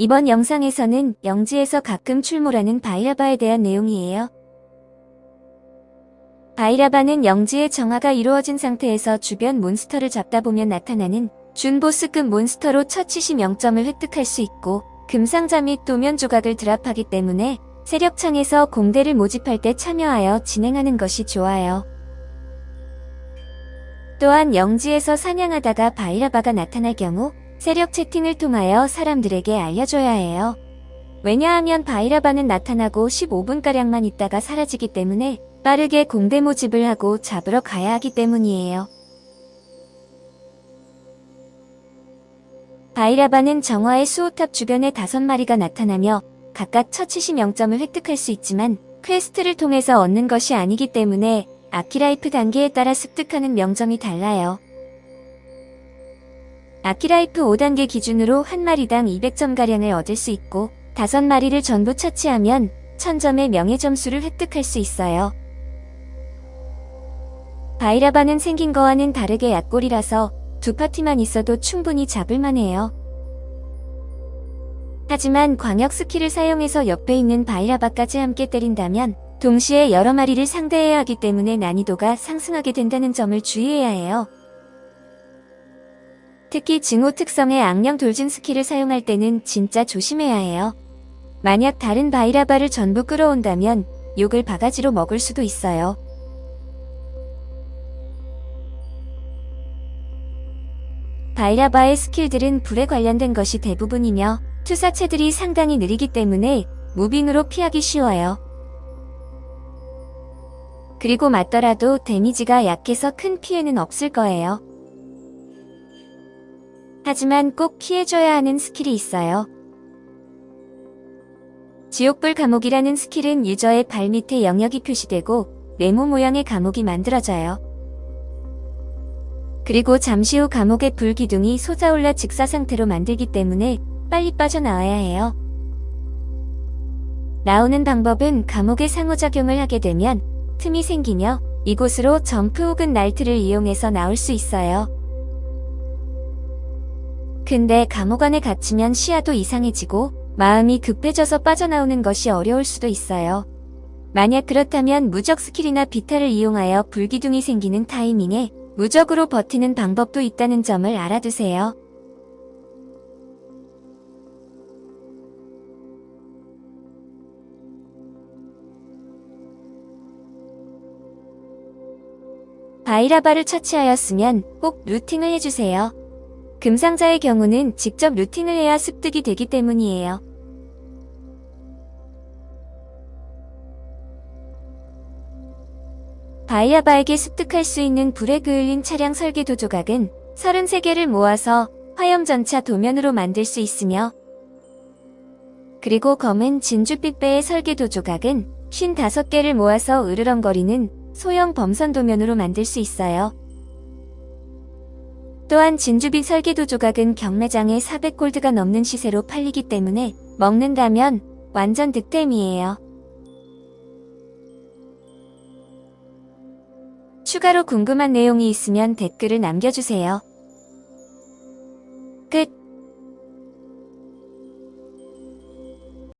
이번 영상에서는 영지에서 가끔 출몰하는 바이라바에 대한 내용이에요. 바이라바는 영지의 정화가 이루어진 상태에서 주변 몬스터를 잡다 보면 나타나는 준보스급 몬스터로 처치시 명점을 획득할 수 있고 금상자 및 도면 조각을 드랍하기 때문에 세력창에서 공대를 모집할 때 참여하여 진행하는 것이 좋아요. 또한 영지에서 사냥하다가 바이라바가 나타날 경우 세력 채팅을 통하여 사람들에게 알려줘야 해요. 왜냐하면 바이라바는 나타나고 15분가량만 있다가 사라지기 때문에 빠르게 공대 모집을 하고 잡으러 가야 하기 때문이에요. 바이라바는 정화의 수호탑 주변에 다섯 마리가 나타나며 각각 처치시 명점을 획득할 수 있지만 퀘스트를 통해서 얻는 것이 아니기 때문에 아키라이프 단계에 따라 습득하는 명점이 달라요. 아키라이프 5단계 기준으로 한 마리당 200점가량을 얻을 수 있고 다섯 마리를 전부 처치하면 1000점의 명예 점수를 획득할 수 있어요. 바이라바는 생긴 거와는 다르게 약골이라서 두 파티만 있어도 충분히 잡을만 해요. 하지만 광역 스킬을 사용해서 옆에 있는 바이라바까지 함께 때린다면 동시에 여러 마리를 상대해야 하기 때문에 난이도가 상승하게 된다는 점을 주의해야 해요. 특히 증오 특성의 악령 돌진 스킬을 사용할 때는 진짜 조심해야 해요. 만약 다른 바이라바를 전부 끌어온다면 욕을 바가지로 먹을 수도 있어요. 바이라바의 스킬들은 불에 관련된 것이 대부분이며 투사체들이 상당히 느리기 때문에 moving으로 피하기 쉬워요. 그리고 맞더라도 데미지가 약해서 큰 피해는 없을 거예요. 하지만 꼭 피해줘야 하는 스킬이 있어요. 지옥불 감옥이라는 스킬은 유저의 발밑에 영역이 표시되고 네모 모양의 감옥이 만들어져요. 그리고 잠시 후 감옥의 불기둥이 솟아올라 즉사 상태로 만들기 때문에 빨리 빠져나와야 해요. 나오는 방법은 감옥의 상호작용을 하게 되면 틈이 생기며 이곳으로 점프 혹은 날틀을 이용해서 나올 수 있어요. 근데 감옥 안에 갇히면 시야도 이상해지고 마음이 급해져서 빠져나오는 것이 어려울 수도 있어요. 만약 그렇다면 무적 스킬이나 비타를 이용하여 불기둥이 생기는 타이밍에 무적으로 버티는 방법도 있다는 점을 알아두세요. 바이라바를 처치하였으면 꼭 looting을 해주세요. 금상자의 경우는 직접 looting을 해야 습득이 되기 때문이에요. 바이라바에게 습득할 수 있는 불에 그을린 차량 설계도 조각은 33개를 모아서 화염전차 도면으로 만들 수 있으며 그리고 검은 진주빛 배의 설계도 조각은 55개를 모아서 으르렁거리는 소형 범선 도면으로 만들 수 있어요. 또한 진주빛 설계도 조각은 경매장에 400골드가 넘는 시세로 팔리기 때문에 먹는다면 완전 득템이에요. 추가로 궁금한 내용이 있으면 댓글을 남겨주세요.